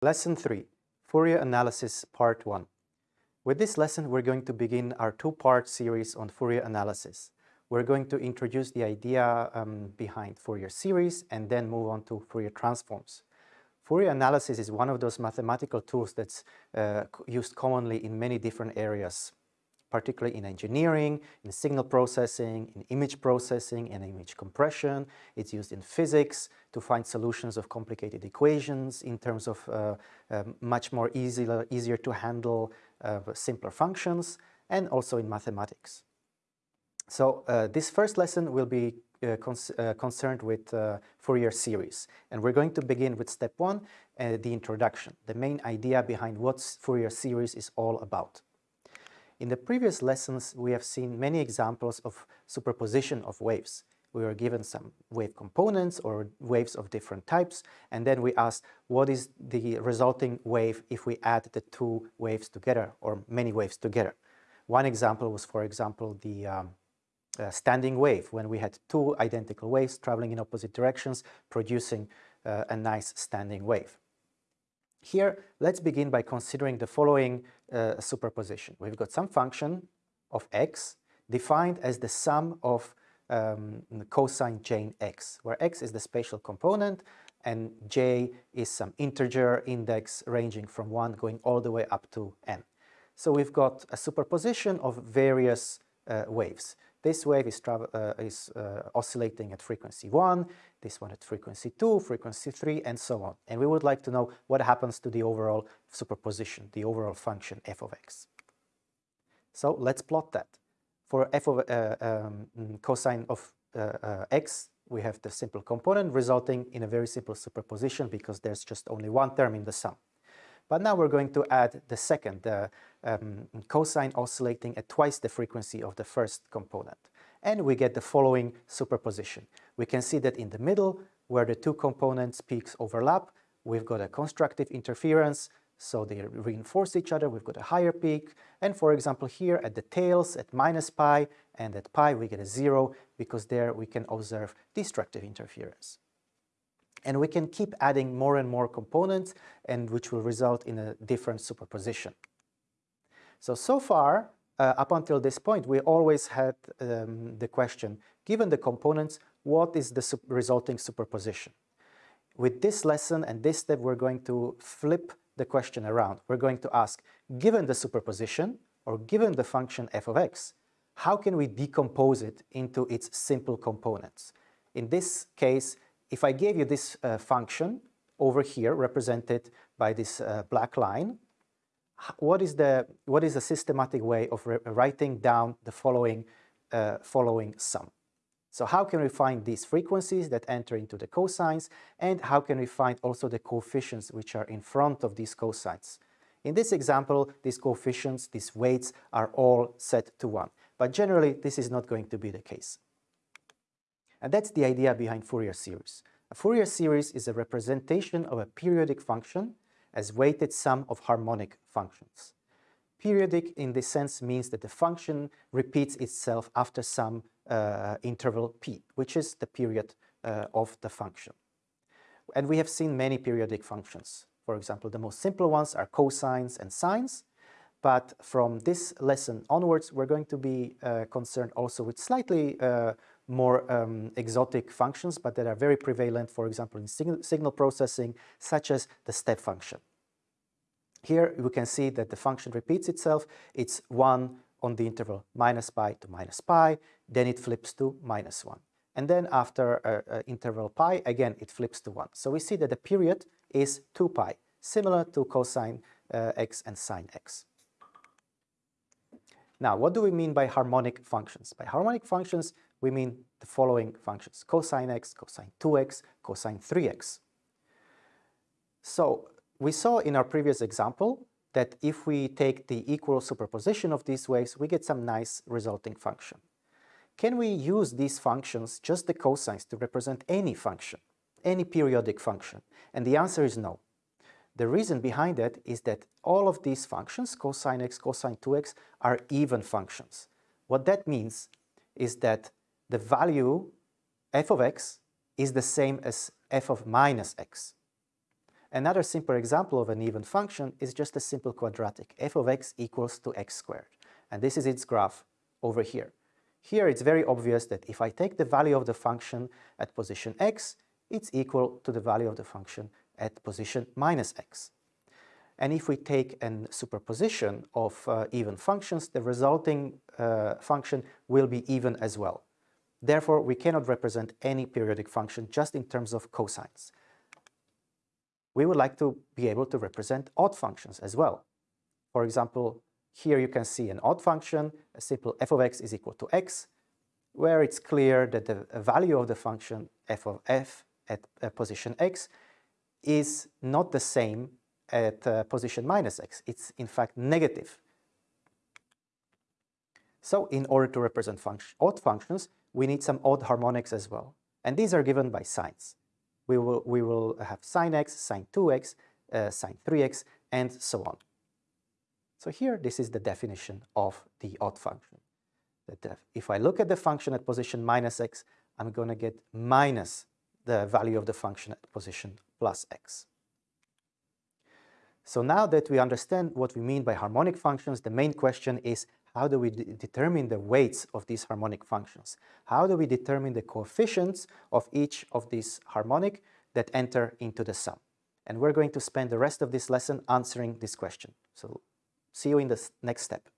Lesson 3, Fourier Analysis Part 1. With this lesson, we're going to begin our two-part series on Fourier analysis. We're going to introduce the idea um, behind Fourier series and then move on to Fourier transforms. Fourier analysis is one of those mathematical tools that's uh, used commonly in many different areas particularly in engineering, in signal processing, in image processing and image compression. It's used in physics to find solutions of complicated equations in terms of uh, uh, much more easier, easier to handle uh, simpler functions and also in mathematics. So uh, this first lesson will be uh, uh, concerned with Fourier series and we're going to begin with step one, the introduction, the main idea behind what Fourier series is all about. In the previous lessons, we have seen many examples of superposition of waves. We were given some wave components or waves of different types, and then we asked what is the resulting wave if we add the two waves together or many waves together. One example was, for example, the um, uh, standing wave, when we had two identical waves traveling in opposite directions, producing uh, a nice standing wave. Here, let's begin by considering the following uh, superposition. We've got some function of x defined as the sum of um, cosine x, where x is the spatial component and j is some integer index ranging from 1 going all the way up to n. So we've got a superposition of various uh, waves. This wave is, uh, is uh, oscillating at frequency 1, this one at frequency 2, frequency 3, and so on. And we would like to know what happens to the overall superposition, the overall function f of x. So let's plot that. For f of uh, um, cosine of uh, uh, x, we have the simple component resulting in a very simple superposition because there's just only one term in the sum. But now we're going to add the second, the um, cosine oscillating at twice the frequency of the first component. And we get the following superposition. We can see that in the middle, where the two components peaks overlap, we've got a constructive interference, so they reinforce each other, we've got a higher peak. And for example, here at the tails, at minus pi, and at pi we get a zero, because there we can observe destructive interference. And we can keep adding more and more components, and which will result in a different superposition. So, so far, uh, up until this point, we always had um, the question, given the components, what is the su resulting superposition? With this lesson and this step, we're going to flip the question around. We're going to ask, given the superposition, or given the function f of x, how can we decompose it into its simple components? In this case, if I gave you this uh, function over here, represented by this uh, black line, what is the what is a systematic way of writing down the following uh, following sum? So how can we find these frequencies that enter into the cosines and how can we find also the coefficients which are in front of these cosines? In this example, these coefficients, these weights are all set to 1. But generally, this is not going to be the case. And that's the idea behind Fourier series. A Fourier series is a representation of a periodic function as weighted sum of harmonic functions. Periodic in this sense means that the function repeats itself after some uh, interval p, which is the period uh, of the function. And we have seen many periodic functions. For example, the most simple ones are cosines and sines, but from this lesson onwards, we're going to be uh, concerned also with slightly uh, more um, exotic functions, but that are very prevalent, for example, in signal, signal processing, such as the step function. Here we can see that the function repeats itself. It's 1 on the interval minus pi to minus pi, then it flips to minus 1. And then after uh, uh, interval pi, again, it flips to 1. So we see that the period is 2 pi, similar to cosine uh, x and sine x. Now, what do we mean by harmonic functions? By harmonic functions, we mean the following functions, cosine x, cosine 2x, cosine 3x. So we saw in our previous example that if we take the equal superposition of these waves, we get some nice resulting function. Can we use these functions, just the cosines, to represent any function, any periodic function? And the answer is no. The reason behind that is that all of these functions, cosine x, cosine 2x, are even functions. What that means is that the value f of x is the same as f of minus x. Another simple example of an even function is just a simple quadratic, f of x equals to x squared. And this is its graph over here. Here it's very obvious that if I take the value of the function at position x, it's equal to the value of the function at position minus x. And if we take a superposition of uh, even functions, the resulting uh, function will be even as well. Therefore, we cannot represent any periodic function just in terms of cosines we would like to be able to represent odd functions as well. For example, here you can see an odd function, a simple f of x is equal to x, where it's clear that the value of the function f of f at uh, position x is not the same at uh, position minus x. It's in fact negative. So in order to represent odd functions, we need some odd harmonics as well. And these are given by sines we will, we will have sine x, sine 2x, uh, sine 3x, and so on. So here, this is the definition of the odd function. That if I look at the function at position minus x, I'm going to get minus the value of the function at position plus x. So now that we understand what we mean by harmonic functions, the main question is how do we determine the weights of these harmonic functions? How do we determine the coefficients of each of these harmonic that enter into the sum? And we're going to spend the rest of this lesson answering this question. So see you in the next step.